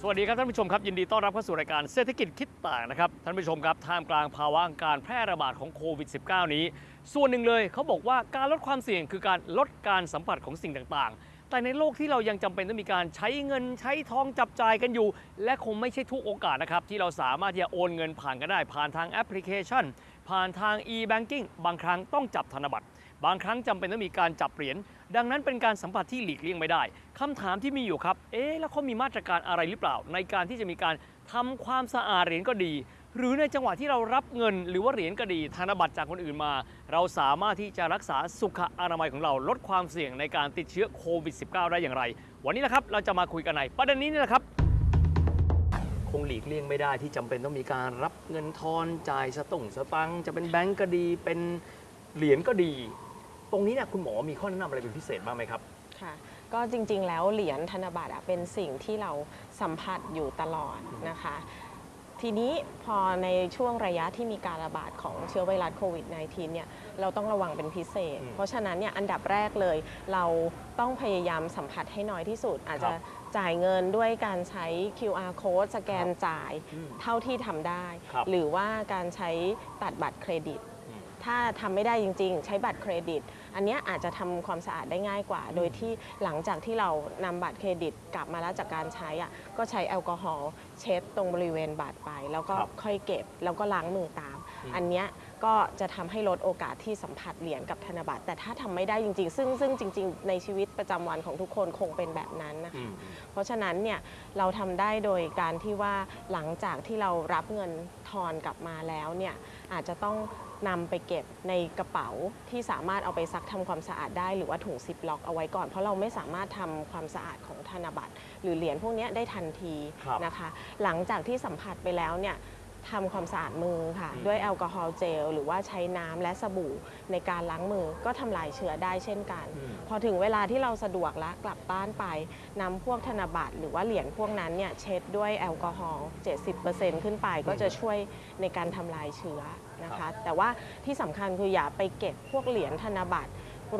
สวัสดีครับท่านผู้ชมครับยินดีต้อนรับเข้าสู่รายการเศรษฐกิจคิดต่างนะครับท่านผู้ชมครับท่ามกลางภาวะการแพร่ระบาดของโควิด -19 นี้ ส่วนหนึ่งเลยเขาบอกว่าการลดความเสี่ยงคือการลดการสัมผัสของสิ่งต่างๆ แต่ในโลกที่เรายังจำเป็นต้องมีการใช้เงินใช้ทองจับจ่ายกันอยู่ และคงไม่ใช่ทุกโอกาสนะครับที่เราสามารถที่จะโอนเงินผ่านกันได้ผ่านทางแอปพลิเคชัน ผ่านทาง e-banking บางครั้งต้องจับธนบัตร บางครั้งจำเป็นต้องมีการจับเหรียญดังนั้นเป็นการสัมผัสที่หลีกเลี่ยงไม่ได้คำถามที่มีอยู่ครับเอ๊ะแล้วเขามีมาตรการอะไรหรือเปล่า ในการที่จะมีการทำความสะอาดเหรียญก็ดี หรือในจังหวะที่เรารับเงิน หรือว่าเหรียญก็ดีธนบัตรจากคนอื่นมา เราสามารถที่จะรักษาสุขอนามัยของเราลดความเสี่ยงในการติดเชื้อโควิด -19 ได้อย่างไร วันนี้นะครับเราจะมาคุยกันในประเด็นนี้นี่แหละครับคงหลีกเลี่ยงไม่ได้ที่จำเป็นต้องมีการรับเงินทอนจ่ายสตงสตังจะเป็นแบงก์ก็ดีเป็นเหรียญก็ดี ตรงนี้เนี่ยคุณหมอมีข้อแนะนำอะไรเป็นพิเศษบ้างไหมครับ ค่ะก็จริงๆ แล้วเหรียญธนบัตรอะเป็นสิ่งที่เราสัมผัสอยู่ตลอดนะคะ ทีนี้พอในช่วงระยะที่มีการระบาดของเชื้อไวรัสโควิด -19 เนี่ยเราต้องระวังเป็นพิเศษ อืมเพราะฉะนั้นเนี่ยอันดับแรกเลยเราต้องพยายามสัมผัสให้น้อยที่สุด อาจจะจ่ายเงินด้วยการใช้ QR code สแกนจ่ายอืมเท่าที่ทำได้ ครับ หรือว่าการใช้ตัดบัตรเครดิตอืม ถ้าทำไม่ได้จริง ๆ ใช้บัตรเครดิต อันเนี้ยอาจจะทำความสะอาดได้ง่ายกว่า โดยที่หลังจากที่เรานำบัตรเครดิตกลับมาแล้วจากการใช้อะก็ใช้แอลกอฮอล์เช็ดตรงบริเวณบัตรไป แล้วก็ครับค่อยเก็บแล้วก็ล้างมือตามอืมอันเนี้ย ก็จะทำให้ลดโอกาสที่สัมผัสเหรียญกับธนบัตรแต่ถ้าทำไม่ได้จริง ๆ ซึ่งซึ่งจริง ๆ ในชีวิตประจำวันของทุกคนคงเป็นแบบนั้นนะคะอืมเพราะฉะนั้นเนี่ยเราทำได้โดยการที่ว่าหลังจากที่เรารับเงินทอนกลับมาแล้วเนี่ยอาจจะต้องนำไปเก็บในกระเป๋าที่สามารถเอาไปซักทำความสะอาดได้หรือว่าถุงซิปล็อกเอาไว้ก่อน เพราะเราไม่สามารถทำความสะอาดของธนบัตร หรือเหรียญพวกเนี้ยได้ทันทีครับนะคะ หลังจากที่สัมผัสไปแล้วเนี่ย ทำความสะอาดมือค่ะอืมด้วยแอลกอฮอล์เจล หรือว่าใช้น้ำและสบู่ในการล้างมือก็ทำลายเชื้อได้เช่นกันอืมพอถึงเวลาที่เราสะดวกแล้วกลับบ้านไปนำพวกธนบัตรหรือว่าเหรียญพวกนั้นเนี่ยเช็ดด้วยแอลกอฮอล์ 70%ขึ้นไปก็จะช่วยในการทำลายเชื้อนะครัคะบแต่ว่าที่สำคัญคืออย่าไปเก็บพวกเหรียญธนบัตร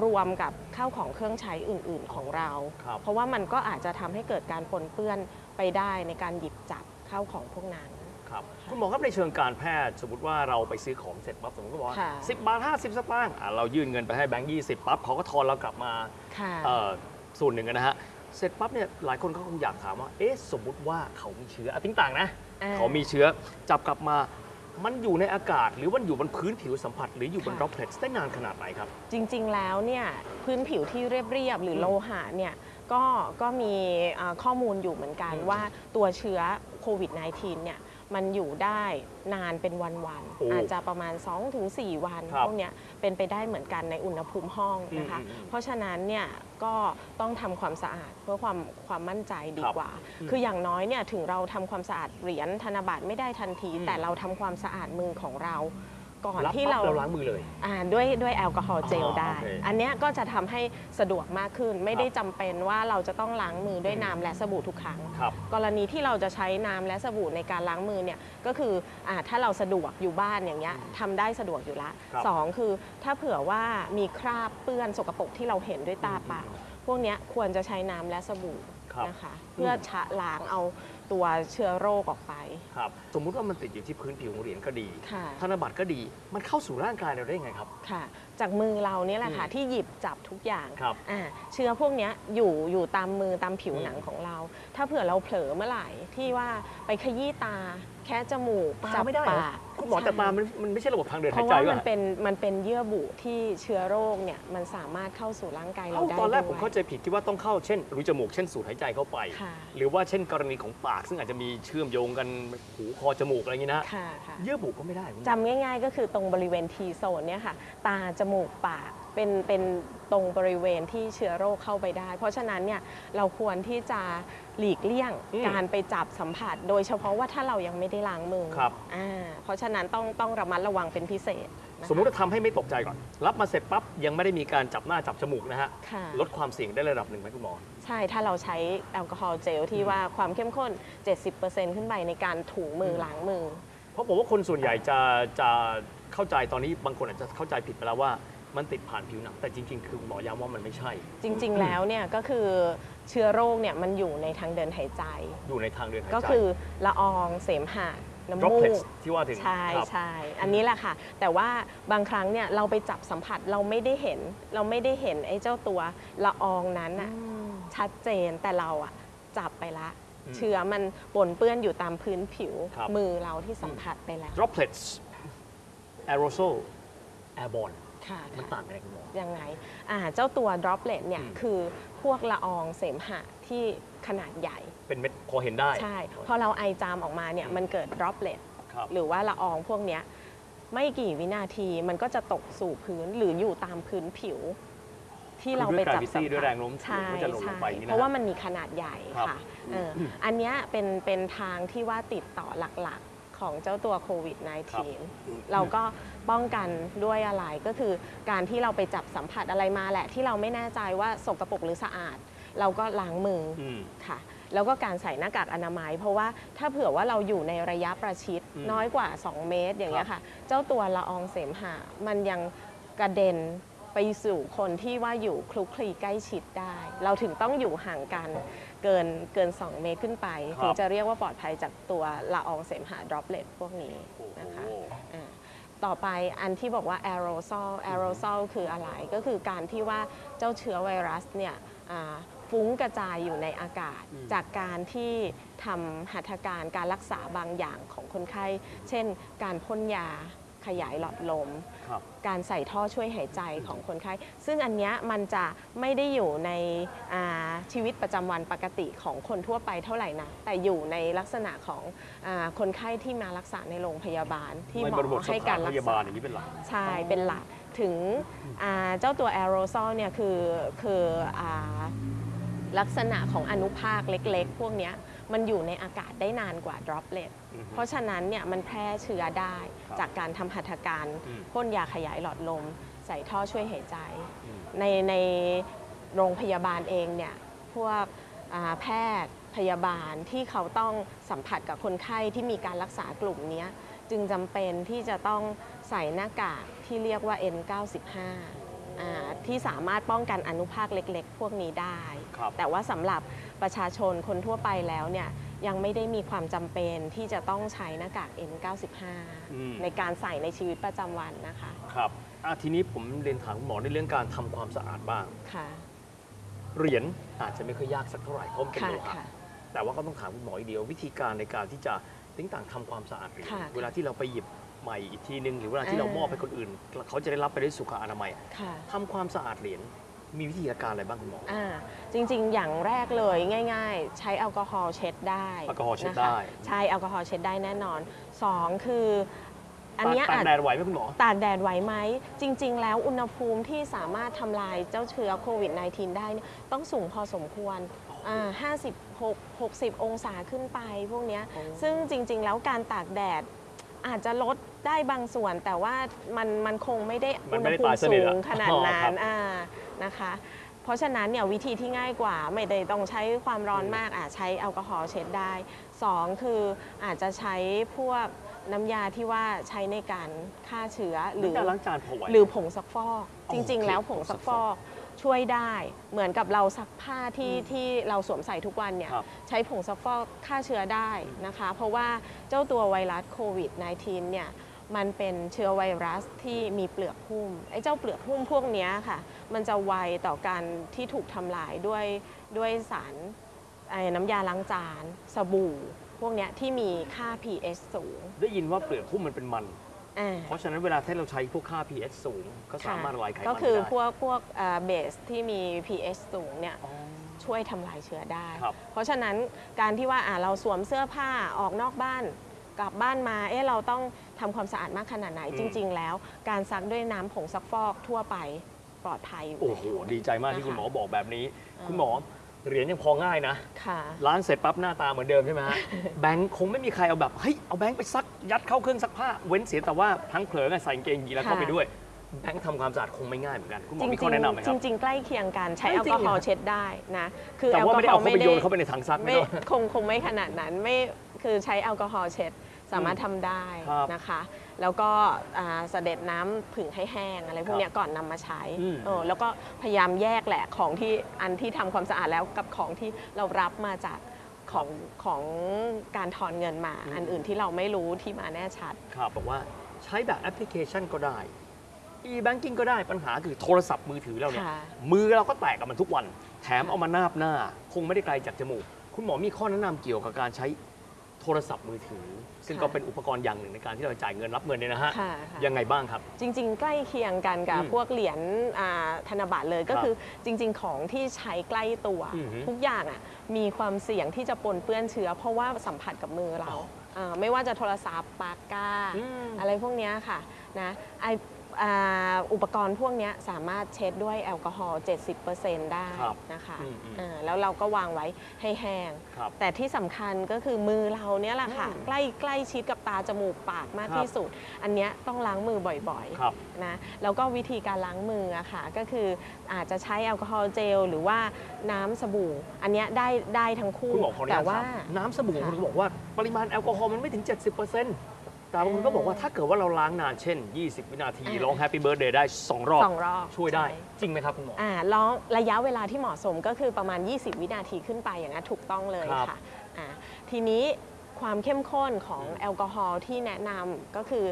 รวมกับข้าวของเครื่องใช้อื่น ๆของเราครับเพราะว่ามันก็อาจจะทำให้เกิดการปนเปื้อนไปได้ในการหยิบจับข้าวของพวกนั้น ครับคุณหมอครับในเชิงการแพทย์ สมมติว่าเราไปซื้อของเสร็จปั๊บสมมติก็บอกว่าค่ะสิบบาทห้าสิบสตางค์อะเรายื่นเงินไปให้แบงค์ยี่สิบปั๊บเขาก็ทอนเรากลับมาค่ะ เอ่อส่วนหนึ่งนะฮะเสร็จปั๊บเนี่ยหลายคนก็คงอยากถามว่าเอ๊ะสมมุติว่าเขามีเชื้ออะทิ้งต่างนะ อ่าเขามีเชื้อจับกลับมา มันอยู่ในอากาศ หรือมันอยู่บนพื้นผิวสัมผัส หรืออยู่บนค่ะ droplet ได้นานขนาดไหนครับ จริงๆ แล้วเนี่ยพื้นผิวที่เรียบๆ หรือมโลหะเนี่ยก็ก็มีอ่าข้อมูลอยู่เหมือนกันอืมว่าตัวเชื้อโควิด -19 เนี่ย มันอยู่ได้นานเป็นวันโอ้ๆอาจจะประมาณ 2-4 วันครับพวกเนี้ยเป็นไปได้เหมือนกันในอุณหภูมิห้องนะคะ อืมอืมเพราะฉะนั้นเนี่ยก็ต้องทำความสะอาดเพื่อความความมั่นใจดีครับกว่าอืมคืออย่างน้อยเนี่ยถึงเราทำความสะอาดเหรียญธนบัตรไม่ได้ทันที อืม แต่เราทำความสะอาดมือของเรา ก่อนรับที่ปั๊บเราเราล้างมือเลย อ่าด้วยด้วยแอลกอฮอล์เจลอ๋อได้โอเคอันเนี้ยก็จะทำให้สะดวกมากขึ้น ไม่ได้จำเป็นว่าเราจะต้องล้างมือด้วยอืมน้ำและสบู่ทุกครั้ง ครับ กรณีที่เราจะใช้น้ำและสบู่ในการล้างมือเนี่ยก็คืออาถ้าเราสะดวกอยู่บ้านอย่างเงี้ยทำได้สะดวกอยู่ละครับ สองคือถ้าเผื่อว่ามีคราบเปื้อนสกปรกที่เราเห็นด้วยตาเปล่า พวกเนี้ยควรจะใช้น้ำและสบู่ครับนะคะ เพื่อชะล้างเอา ตัวเชื้อโรคออกไป ครับ สมมุติว่ามันติดอยู่ที่พื้นผิวของเหรียญก็ดี ค่ะ ธนบัตรก็ดี มันเข้าสู่ร่างกายเราได้ยังไงครับ ค่ะ จากมือเราเนี่ยแหละค่ะอืมที่หยิบจับทุกอย่างครับอ่าเชื้อพวกเนี้ยอยู่อยู่ตามมือตามผิวอืมหนังของเรา ถ้าเผื่อเราเผลอเมื่อไหร่ที่ว่าไปขยี้ตา แค่จมูกตาจับไม่ได้เหรอปากคุณหมอแต่ใช่ตามันมันไม่ใช่ระบบทางเดินเพหายราะใจว่าว่มันเป็นมันเป็นเยื่อบุที่เชื้อโรคเนี่ยมันสามารถเข้าสู่ร่างกายเราเอ้าได้ตอนแรกด้วยผมเข้าใจผิดที่ว่าต้องเข้าเช่นรูจมูกเช่นสูดหายใจเข้าไป ค่ะ หรือว่าเช่นกรณีของปากซึ่งอาจจะมีเชื่อมโยงกันหูคอจมูกอะไรอย่างนี้นะค่ะค่ะเยื่อบุก็ไม่ได้คุณหมอจำง่าย ๆ ก็คือตรงบริเวณทีโซนเนี่ยค่ะ ตาจมูกปากเป็นเป็นตรงบริเวณที่เชื้อโรคเข้าไปได้ เพราะฉะนั้นเนี่ยเราควรที่จะหลีกเลี่ยงอืมการไปจับสัมผัส โดยเฉพาะว่าถ้าเรายังไม่ได้ล้างมือครับอ่าเพราะฉะนั้นต้องต้องระมัดระวังเป็นพิเศษนะคะ สมมุติว่าทำให้ไม่ตกใจก่อน รับมาเสร็จปั๊บยังไม่ได้มีการจับหน้าจับจมูกนะฮะค่ะ ลดความเสี่ยงได้ระดับหนึ่งไหมคุณหมอ ใช่ ถ้าเราใช้แอลกอฮอล์เจลที่อืมว่าความเข้มข้น 70%ขึ้นไปในการถูมืออมล้างมือ เพราะผมว่าคนส่วนใหญ่จะจะเข้าใจตอนนี้บางคนอาจจะเข้าใจผิดไปแล้วว่ามันติดผ่านผิวหนัง แต่จริงๆ คือหมอย้ำว่ามันไม่ใช่ จริง ๆ แล้วเนี่ยก็คือเชื้อโรคเนี่ยมันอยู่ในทางเดินหายใจ อยู่ในทางเดินหายใจ ก็คือละอองเสมหะ น้ำมู droplets กที่ว่าถึงใช่ครับ ใช่อันนี้แหละค่ะ แต่ว่าบางครั้งเนี่ยเราไปจับสัมผัสเราไม่ได้เห็น เราไม่ได้เห็นไอ้เจ้าตัวละอองนั้นน่ะชัดเจนแต่เราอะจับไปละ อืมเชื้อมันปนเปื้อนอยู่ตามพื้นผิวครับ มือเราที่สัมผัสไปแล้ว droplets aerosol airborne ค่ะมันค่ะต่างกันยังไงคุณหมอ ยังไงอ่าเจ้าตัว droplet เนี่ยอืม คือพวกละอองเสมหะที่ขนาดใหญ่ เป็นเม็ดพอเห็นได้ใช่ พอเราไอจามออกมาเนี่ยมันเกิด droplet ครับ หรือว่าละอองพวกเนี้ยไม่กี่วินาทีมันก็จะตกสู่พื้นหรืออยู่ตามพื้นผิว ที่เราไปจับสัมคือด้วยผัส gravity ด้วยแรงโน้มถ่วงใช่ก็จะหล่นลงไปอย่างนี้นะเพราะว่ามันมีขนาดใหญ่ครับค่ะเออออันเนี้ยเป็นเป็นทางที่ว่าติดต่อหลักๆ ของเจ้าตัวโควิด -19 เราก็ป้องกันด้วยอะไรก็คือการที่เราไปจับสัมผัสอะไรมาแหละ ที่เราไม่แน่ใจว่าสกรปรกหรือสะอาด เราก็ล้างมือออืมค่ะ แล้วก็การใส่หน้ากากอนามัย เพราะว่าถ้าเผื่อว่าเราอยู่ในระยะประชิดอืมน้อยกว่า 2 เมตรอย่างเงี้ยค่ะ เจ้าตัวละอองเสมหะมันยังกระเด็น ไปสู่คนที่ว่าอยู่คลุกคลีใกล้ชิดได้ เราถึงต้องอยู่ห่างกันเกินเกิน 2 เมตรขึ้นไปครับ ถึงจะเรียกว่าปลอดภัยจากตัวละอองเสมหะ droplet พวกนี้โอ้โหนะคะ อ่าต่อไปอันที่บอกว่า aerosol aerosol คืออะไรก็คือการที่ว่าเจ้าเชื้อไวรัสเนี่ยอ่าฟุ้งกระจายอยู่ในอากาศ อืม จากการที่ทำหัตถการการรักษาบางอย่างของคนไข้ เช่น การพ่นยา ขยายหลอดลม ครับ การใส่ท่อช่วยหายใจของคนไข้ ซึ่งอันเนี้ยมันจะไม่ได้อยู่ในอ่าชีวิตประจำวันปกติของคนทั่วไปเท่าไหร่นะแต่อยู่ในลักษณะของอาคนไข้ที่มารักษาในโรงพยาบาลที่หมในบริบอทสให้ถาการนรัพกยาบาษา ลอย่างนี้เป็นหลัก ใช่ เป็นหลักถึงอ่าเจ้าตัวแอโรซอลเนี่ยคือคืออาลักษณะของอนุภาคเล็กๆ พวกเนี้ย มันอยู่ในอากาศได้นานกว่า droplet อือฮึเพราะฉะนั้นเนี่ยมันแพร่เชื้อได้ครับจากการทำหัตถการอืมพ่นยาขยายหลอดลม ใส่ท่อช่วยหายใจอืมในในโรงพยาบาลเองเนี่ยพวกอ่าแพทย์พยาบาลที่เขาต้องสัมผัสกับคนไข้ที่มีการรักษากลุ่มเนี้ยจึงจำเป็นที่จะต้องใส่หน้ากากที่เรียกว่า N95 อ่าที่สามารถป้องกันอนุภาคเล็กๆ พวกนี้ได้ ครับแต่ว่าสำหรับประชาชนคนทั่วไปแล้วเนี่ยยังไม่ได้มีความจำเป็นที่จะต้องใช้หน้ากาก N95 อืม ในการใส่ในชีวิตประจำวันนะคะครับอะทีนี้ผมเรียนถามคุณหมอในเรื่องการทำความสะอาดบ้าง ค่ะ เหรียญอาจจะไม่ค่อยยากสักเท่าไหร่เพราะมันเป็นค่ะโลหะค่ะ แต่ว่าก็ต้องถามคุณหมออีกเดียว วิธีการในการที่จะติ้งต่างทำความสะอาดเหรียญค่ะเวลาที่เราไปหยิบใหม่อีกทีนึงหรือเวลาที่เราอ่าม มอบให้คนอื่น เขาจะได้รับไปด้วยสุขอนามัยค่ะ ทำความสะอาดเหรียญ มีวิธีการอะไรบ้างคุณหมอ อ่าจริงๆ อย่างแรกเลยง่าย ๆ ใช้แอลกอฮอล์เช็ดได้แอลกอฮอล์เช็ดนะคะได้ใช่แอลกอฮอล์เช็ดได้แน่นอน2คืออันเนี้ยตากอาจแดดไหวไหมคุณหมอ ตากแดดไหวไหม จริง ๆ แล้วอุณหภูมิที่สามารถทำลายเจ้าเชื้อโควิด -19 ได้เนี่ยต้องสูงพอสมควรอ่า56 60 องศาขึ้นไปพวกเนี้ยอ๋อซึ่งจริง ๆ แล้วการตากแดดอาจจะลด ได้บางส่วนแต่ว่ามันมันคงไม่ได้มัอุนณไม่หได้ภูตายมิสนิสูทอะงขนาดอ๋อนั้ครันบอ่านะคะ เพราะฉะนั้นเนี่ยวิธีที่ง่ายกว่าไม่ได้ต้องใช้ความร้อนอืมมากอะใช้แอลกอฮอล์เช็ดได้สองคืออาจจะใช้พวกน้ำยาที่ว่าใช้ในการฆ่าเชื้อหรือน้ำยาล้างจานพอไหว หรือผงซักฟอกอ๋อจริงโอเคๆแล้วผงผงซัซักกฟฟออกกช่วยได้ เหมือนกับเราซักผ้าที่อืมที่เราสวมใส่ทุกวันเนี่ยครับ ใช้ผงซักฟอกฆ่าเชื้อได้นะคะ เพราะว่าเจ้าตัวไวรัสโควิด -19 เนี่ย มันเป็นเชื้อไวรัสที่มีเปลือกหุ้มไอ้เจ้าเปลือกหุ้มพวกเนี้ยค่ะ มันจะไวต่อการที่ถูกทำลายด้วยด้วยสารไอ้น้ำยาล้างจาน สบู่ พวกเนี้ยที่มีค่า pH สูง ได้ยินว่าเปลือกหุ้มมันเป็นมันอ่าเพราะฉะนั้นเวลาที่เราใช้พวกค่า pH สูง ก็สามารถละลายไขมันก็คือได้พวกพวกเบสที่มี pH สูงเนี่ยอ๋อช่วยทำลายเชื้อได้ครับเพราะฉะนั้นการที่ว่าอะเราสวมเสื้อผ้าออกนอกบ้าน กลับบ้านมาเอ๊ะเราต้องทำความสะอาดมากขนาดไหนอืมจริง ๆ แล้ว การซักด้วยน้ำผงซักฟอกทั่วไปปลอดภัยอยู่โอ้โหแล้วดีใจมากที่นะคะคุณหมอบอกแบบนี้อ่าคุณหมอเหรียญยังพอง่ายนะค่ะล้างเสร็จปั๊บหน้าตาเหมือนเดิมใช่ไหมฮะแบงค์คงไม่มีใครเอาแบบเฮ้ยเอาแบงค์ไปซักยัดเข้าเครื่องซักผ้าเว้นเสียแต่ว่าพลังเผลอไงใส่กางเกงยีนแล้วเข้าไปค่ะด้วยแบงค์ทำความสะอาดคงไม่ง่ายเหมือนกัน คุณหมจอริงมีข้อแนะนำไหมคจรับริง ๆ ใกล้เคียงกันใช้เอ้แอยลจริกงอเหรอฮอล์เช็ดได้นะคือแต่แอลว่ากอไม่ได้ฮอเอาล์เข้าไม่ไปได้โยนเข้าไปในถังซักไม่ไม่ได้คงคงไม่ขนาดนั้นไม่คือใช้แอลกอฮอล์เช็ด สามารถทำได้ครับนะคะ แล้วก็อ่าเสด็จน้ำผึ่งให้แห้งอะไรพวกเนี้ยก่อนนำมาใช้อืม เออแล้วก็พยายามแยกแหละของที่อันที่ทำความสะอาดแล้วกับของที่เรารับมาจากของของการถอนเงินมา อันอื่นที่เราไม่รู้ที่มาแน่ชัด ครับบอกว่าใช้แบบแอปพลิเคชันก็ได้ e-banking ก็ได้ปัญหาคือโทรศัพท์มือถือเราเนี่ย ค่ะ มือเราก็แตกกับมันทุกวัน แถมเอามานาบหน้า คงไม่ได้ไกลจากจมูก คุณหมอมีข้อแนะนำเกี่ยวกับการใช้ โทรศัพท์มือถือ ซึ่งค่ะก็เป็นอุปกรณ์อย่างหนึ่งในการที่เราจ่ายเงินรับเงินเนี่ยนะฮะค่ะค่ะ ยังไงบ้างครับ จริงๆ ใกล้เคียงกันกับอืมพวกเหรียญอ่าธนบัตรเลยก็ครับคือจริง ๆ ของที่ใช้ใกล้ตัว อือฮึทุกอย่างอะมีความเสี่ยงที่จะปนเปื้อนเชื้อ เพราะว่าสัมผัสกับมือเราอ๋อาไม่ว่าจะโทรศัพท์ปากกาอืมอะไรพวกเนี้ยค่ะนะไอ อ่าอุปกรณ์พวกเนี้ยสามารถเช็ดด้วยแอลกอฮอล์ 70%ได้ครับนะคะอืมอืมอ่าแล้วเราก็วางไว้ให้แห้งครับแต่ที่สำคัญก็คือมือเราเนี่ยแหละค่ะอืมใกล้ใกล้ชิดกับตาจมูกปากมากครับที่สุด อันเนี้ยต้องล้างมือบ่อยครับๆนะแล้วก็วิธีการล้างมืออะค่ะก็คืออาจจะใช้แอลกอฮอล์เจลหรือว่าน้ำสบู่ อันเนี้ยได้ได้ทั้งคู่คุณหมอขออนุแต่ญาตว่าถามน้ำสบู่ค่ะคุณบอกว่าปริมาณแอลกอฮอล์มันไม่ถึง 70% แต่บางคนก็บอกว่าถ้าเกิดว่าเราล้างนานเช่น 20 วินาทีอ่าร้อง Happy Birthday ได้ 2 รอบ สองรอบช่วยได้ ใช่ จริงไหมครับคุณหมอ อ่าแล้วระยะเวลาที่เหมาะสมก็คือประมาณ 20 วินาทีขึ้นไปอย่างนั้นถูกต้องเลยครับค่ะอ่าทีนี้ความเข้มข้นของอืม แอลกอฮอล์ที่แนะนำก็คือ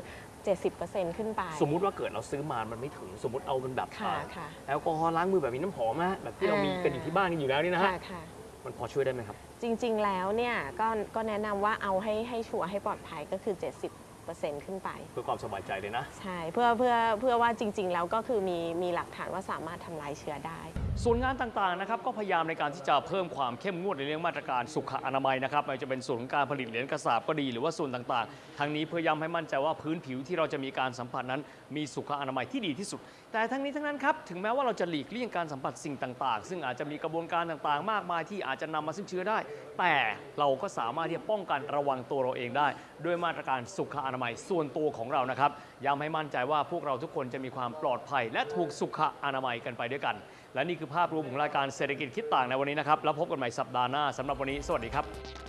70%ขึ้นไปสมมุติว่าเกิดเราซื้อมา มันไม่ถึง สมมติเอาเป็นแบบค่ะอ่าค่ะ แอลกอฮอล์ล้างมือแบบมีน้ำหอมนะแบบที่เรามีอ่ากันอยู่ที่บ้านกันอยู่แล้วนี่นะฮะ ค่ะค่ะ มันพอช่วยได้ไหมครับ จริงๆ แล้วเนี่ยก็ก็แนะนำว่าเอาให้ให้ชัวร์ให้ปลอดภัยก็คือ 70% ขึ้นไป เพื่อความสบายใจเลยนะ ใช่เพื่อเพื่อเพื่อว่าจริง ๆ แล้วก็คือมีมีหลักฐานว่าสามารถทำลายเชื้อได้ ส่วนงานต่างๆนะครับก็พยายามในการที่จะเพิ่มความเข้มงวดในเรื่องมาตรการสุขอนามัยนะครับไม่ว่าจะเป็นส่วนของการผลิตเหรียญกระสาบก็ดีหรือว่าส่วนต่างๆ ทั้งนี้เพื่อย้ำให้มั่นใจว่าพื้นผิวที่เราจะมีการสัมผัสนั้น มีสุขอนามัยที่ดีที่สุด แต่ทั้งนี้ทั้งนั้นครับ ถึงแม้ว่าเราจะหลีกเลี่ยงการสัมผัสสิ่งต่าง ๆ ซึ่งอาจจะมีกระบวนการต่างๆ มากมายที่อาจจะนำมาซึ่งเชื้อได้ แต่เราก็สามารถที่จะป้องกันระวังตัวเราเองได้ ด้วยมาตรการสุขอนามัยส่วนตัวของเรานะครับย้ำให้มั่นใจว่าพวกเราทุกคนจะมีความปลอดภัย และถูกสุขอนามัยกันไปด้วยกัน และนี่คือภาพรวมของรายการเศรษฐกิจคิดต่างในวันนี้นะครับแล้วพบกันใหม่สัปดาห์หน้าสำหรับวันนี้ สวัสดีครับ